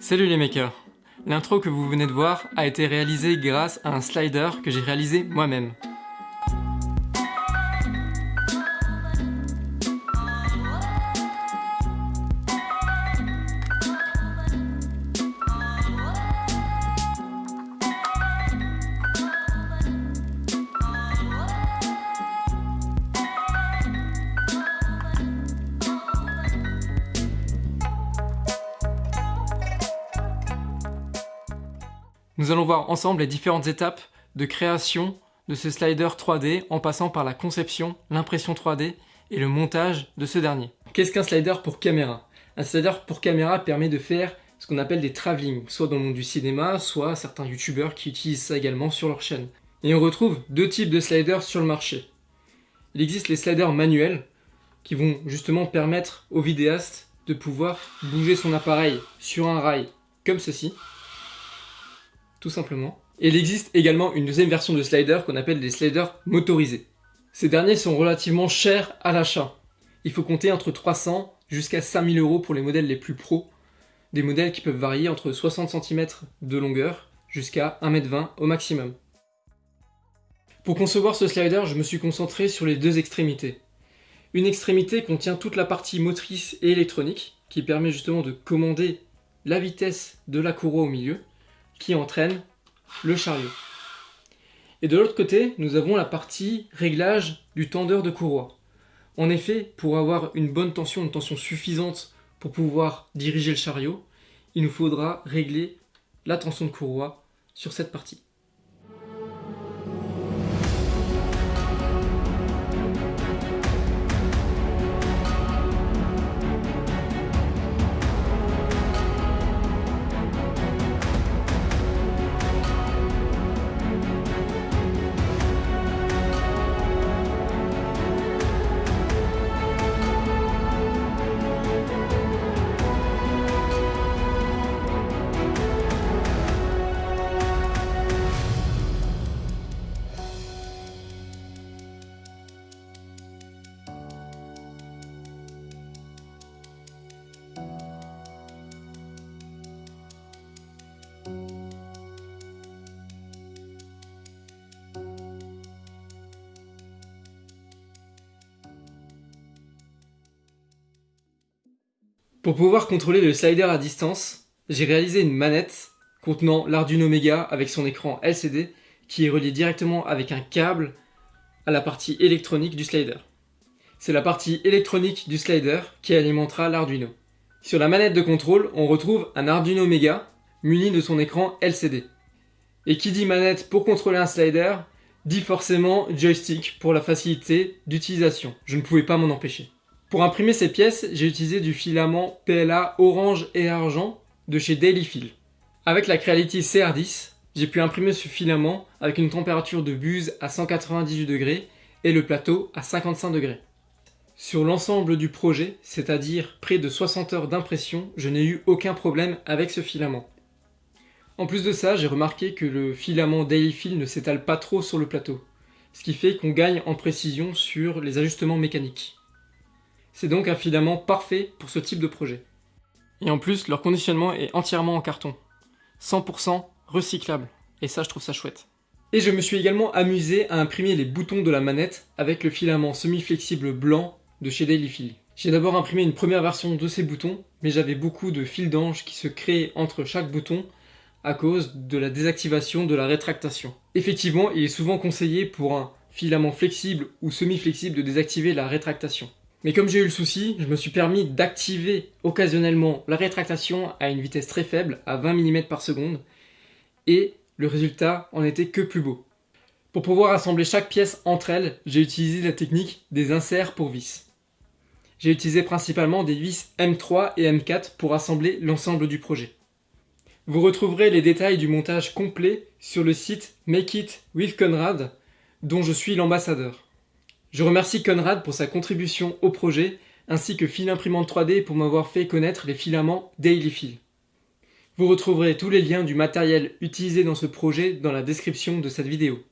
Salut les makers L'intro que vous venez de voir a été réalisée grâce à un slider que j'ai réalisé moi-même. Nous allons voir ensemble les différentes étapes de création de ce slider 3D en passant par la conception, l'impression 3D et le montage de ce dernier. Qu'est-ce qu'un slider pour caméra? Un slider pour caméra permet de faire ce qu'on appelle des travelling, soit dans le monde du cinéma, soit certains youtubeurs qui utilisent ça également sur leur chaîne. Et on retrouve deux types de sliders sur le marché. Il existe les sliders manuels, qui vont justement permettre au vidéaste de pouvoir bouger son appareil sur un rail, comme ceci, tout simplement. Et il existe également une deuxième version de slider qu'on appelle des sliders motorisés. Ces derniers sont relativement chers à l'achat. Il faut compter entre 300 jusqu'à 5000 euros pour les modèles les plus pros, des modèles qui peuvent varier entre 60 cm de longueur jusqu'à 1m20 au maximum. Pour concevoir ce slider, je me suis concentré sur les deux extrémités. Une extrémité contient toute la partie motrice et électronique, qui permet justement de commander la vitesse de la courroie au milieu, qui entraîne le chariot. Et de l'autre côté, nous avons la partie réglage du tendeur de courroie. En effet, pour avoir une bonne tension, une tension suffisante pour pouvoir diriger le chariot, il nous faudra régler la tension de courroie sur cette partie. Pour pouvoir contrôler le slider à distance, j'ai réalisé une manette contenant l'Arduino Mega avec son écran LCD qui est relié directement avec un câble à la partie électronique du slider. C'est la partie électronique du slider qui alimentera l'Arduino. Sur la manette de contrôle, on retrouve un Arduino Mega muni de son écran LCD. Et qui dit manette pour contrôler un slider, dit forcément joystick pour la facilité d'utilisation. Je ne pouvais pas m'en empêcher. Pour imprimer ces pièces, j'ai utilisé du filament PLA orange et argent de chez Dailyfil. Avec la Creality CR10, j'ai pu imprimer ce filament avec une température de buse à 198 degrés et le plateau à 55 degrés. Sur l'ensemble du projet, c'est-à-dire près de 60 heures d'impression, je n'ai eu aucun problème avec ce filament. En plus de ça, j'ai remarqué que le filament Dailyfil ne s'étale pas trop sur le plateau, ce qui fait qu'on gagne en précision sur les ajustements mécaniques. C'est donc un filament parfait pour ce type de projet. Et en plus, leur conditionnement est entièrement en carton. 100% recyclable. Et ça, je trouve ça chouette. Et je me suis également amusé à imprimer les boutons de la manette avec le filament semi-flexible blanc de chez Dailyfil. J'ai d'abord imprimé une première version de ces boutons, mais j'avais beaucoup de fils d'ange qui se créaient entre chaque bouton à cause de la désactivation de la rétractation. Effectivement, il est souvent conseillé pour un filament flexible ou semi-flexible de désactiver la rétractation. Mais comme j'ai eu le souci, je me suis permis d'activer occasionnellement la rétractation à une vitesse très faible, à 20 mm par seconde, et le résultat en était que plus beau. Pour pouvoir assembler chaque pièce entre elles, j'ai utilisé la technique des inserts pour vis. J'ai utilisé principalement des vis M3 et M4 pour assembler l'ensemble du projet. Vous retrouverez les détails du montage complet sur le site Make It with Conrad, dont je suis l'ambassadeur. Je remercie Conrad pour sa contribution au projet, ainsi que Fil Imprimante 3D pour m'avoir fait connaître les filaments Dailyfil. Vous retrouverez tous les liens du matériel utilisé dans ce projet dans la description de cette vidéo.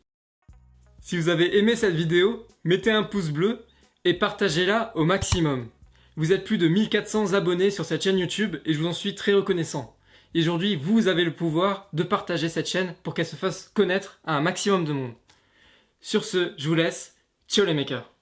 Si vous avez aimé cette vidéo, mettez un pouce bleu et partagez-la au maximum. Vous êtes plus de 1400 abonnés sur cette chaîne YouTube et je vous en suis très reconnaissant. Et aujourd'hui, vous avez le pouvoir de partager cette chaîne pour qu'elle se fasse connaître à un maximum de monde. Sur ce, je vous laisse. Ciao les makers